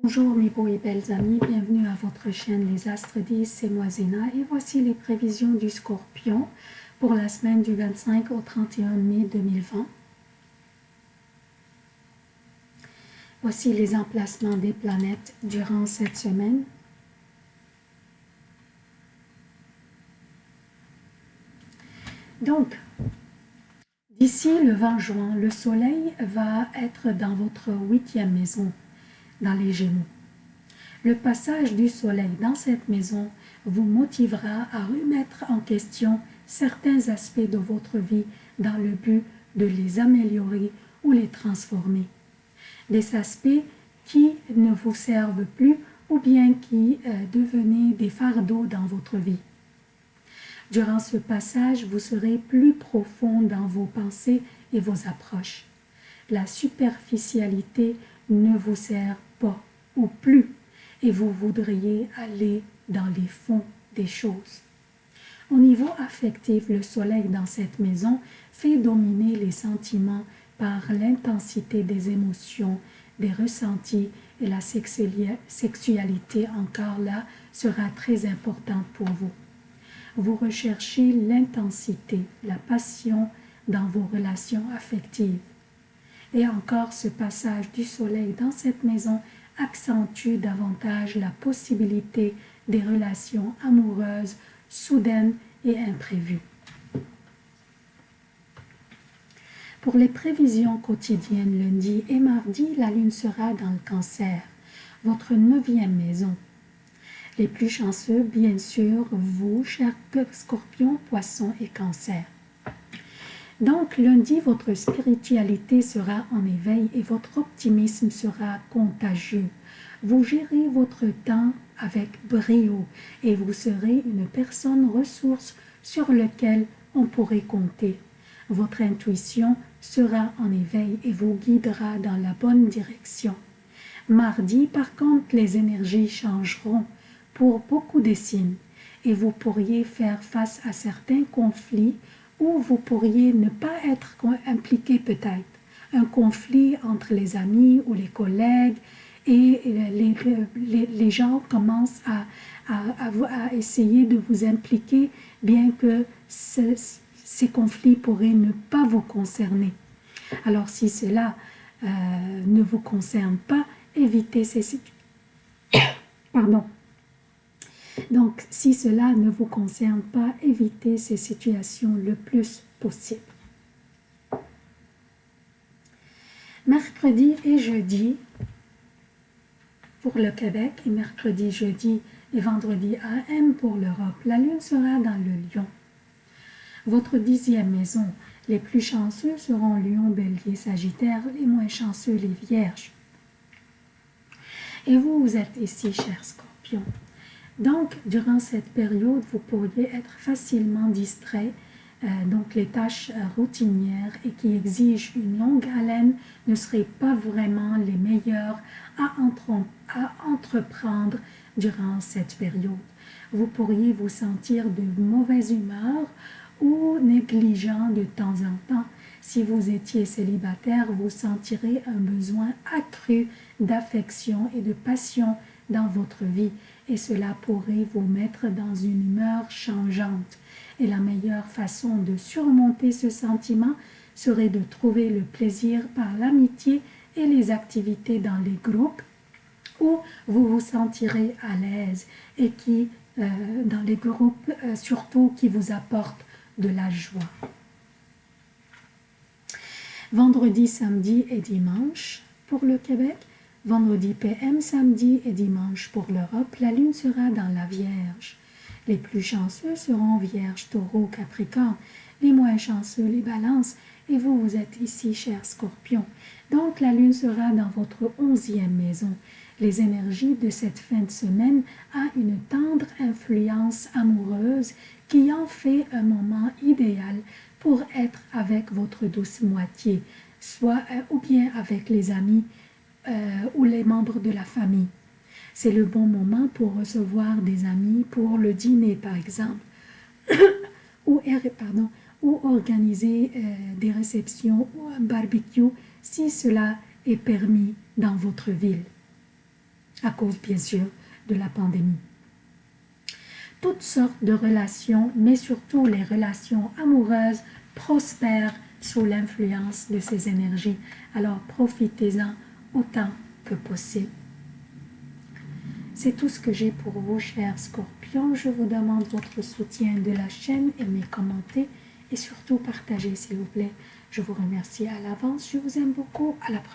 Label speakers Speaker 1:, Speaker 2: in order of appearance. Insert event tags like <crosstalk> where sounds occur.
Speaker 1: Bonjour mes beaux et belles amis, bienvenue à votre chaîne Les Astres 10, c'est moi Zéna et voici les prévisions du Scorpion pour la semaine du 25 au 31 mai 2020. Voici les emplacements des planètes durant cette semaine. Donc, d'ici le 20 juin, le soleil va être dans votre huitième maison, dans les Gémeaux. Le passage du soleil dans cette maison vous motivera à remettre en question certains aspects de votre vie dans le but de les améliorer ou les transformer. Des aspects qui ne vous servent plus ou bien qui euh, devenaient des fardeaux dans votre vie. Durant ce passage, vous serez plus profond dans vos pensées et vos approches. La superficialité ne vous sert pas ou plus et vous voudriez aller dans les fonds des choses. Au niveau affectif, le soleil dans cette maison fait dominer les sentiments par l'intensité des émotions, des ressentis et la sexualité encore là sera très importante pour vous. Vous recherchez l'intensité, la passion dans vos relations affectives. Et encore ce passage du soleil dans cette maison accentue davantage la possibilité des relations amoureuses soudaines et imprévues. Pour les prévisions quotidiennes lundi et mardi, la lune sera dans le cancer, votre neuvième maison. Les plus chanceux, bien sûr, vous, chers scorpions, poissons et cancer. Donc, lundi, votre spiritualité sera en éveil et votre optimisme sera contagieux. Vous gérez votre temps avec brio et vous serez une personne ressource sur laquelle on pourrait compter. Votre intuition sera en éveil et vous guidera dans la bonne direction. Mardi, par contre, les énergies changeront pour beaucoup de signes et vous pourriez faire face à certains conflits ou vous pourriez ne pas être impliqué peut-être. Un conflit entre les amis ou les collègues et les, les, gens commencent à, à, essayer de vous impliquer bien que ces conflits pourraient ne pas vous concerner. Alors si cela euh, ne vous concerne pas, évitez ces situations. <coughs> Pardon. Donc, si cela ne vous concerne pas, évitez ces situations le plus possible. Mercredi et jeudi, pour le Québec, et mercredi, jeudi et vendredi AM pour l'Europe, la Lune sera dans le Lion. Votre dixième maison, les plus chanceux seront Lion, Bélier, Sagittaire, les moins chanceux, les Vierges. Et vous, vous êtes ici, cher Scorpion. Donc, durant cette période, vous pourriez être facilement distrait. Euh, donc, les tâches euh, routinières et qui exigent une longue haleine ne seraient pas vraiment les meilleures à, à entreprendre durant cette période. Vous pourriez vous sentir de mauvaise humeur ou négligent de temps en temps. Si vous étiez célibataire, vous sentirez un besoin accru d'affection et de passion dans votre vie et cela pourrait vous mettre dans une humeur changeante. Et la meilleure façon de surmonter ce sentiment serait de trouver le plaisir par l'amitié et les activités dans les groupes où vous vous sentirez à l'aise et qui, euh, dans les groupes euh, surtout, qui vous apportent de la joie. Vendredi, samedi et dimanche pour le Québec, Vendredi PM, samedi et dimanche pour l'Europe, la lune sera dans la Vierge. Les plus chanceux seront Vierge, Taureau, Capricorne. Les moins chanceux, les balances. Et vous, vous êtes ici, cher Scorpion. Donc, la lune sera dans votre onzième maison. Les énergies de cette fin de semaine a une tendre influence amoureuse qui en fait un moment idéal pour être avec votre douce moitié, soit euh, ou bien avec les amis, euh, ou les membres de la famille. C'est le bon moment pour recevoir des amis pour le dîner, par exemple, <coughs> ou, pardon, ou organiser euh, des réceptions ou un barbecue si cela est permis dans votre ville. à cause bien sûr de la pandémie. Toutes sortes de relations, mais surtout les relations amoureuses, prospèrent sous l'influence de ces énergies. Alors profitez-en autant que possible. C'est tout ce que j'ai pour vous, chers scorpions. Je vous demande votre soutien de la chaîne, aimez, commentez et surtout partagez, s'il vous plaît. Je vous remercie à l'avance. Je vous aime beaucoup. À la prochaine.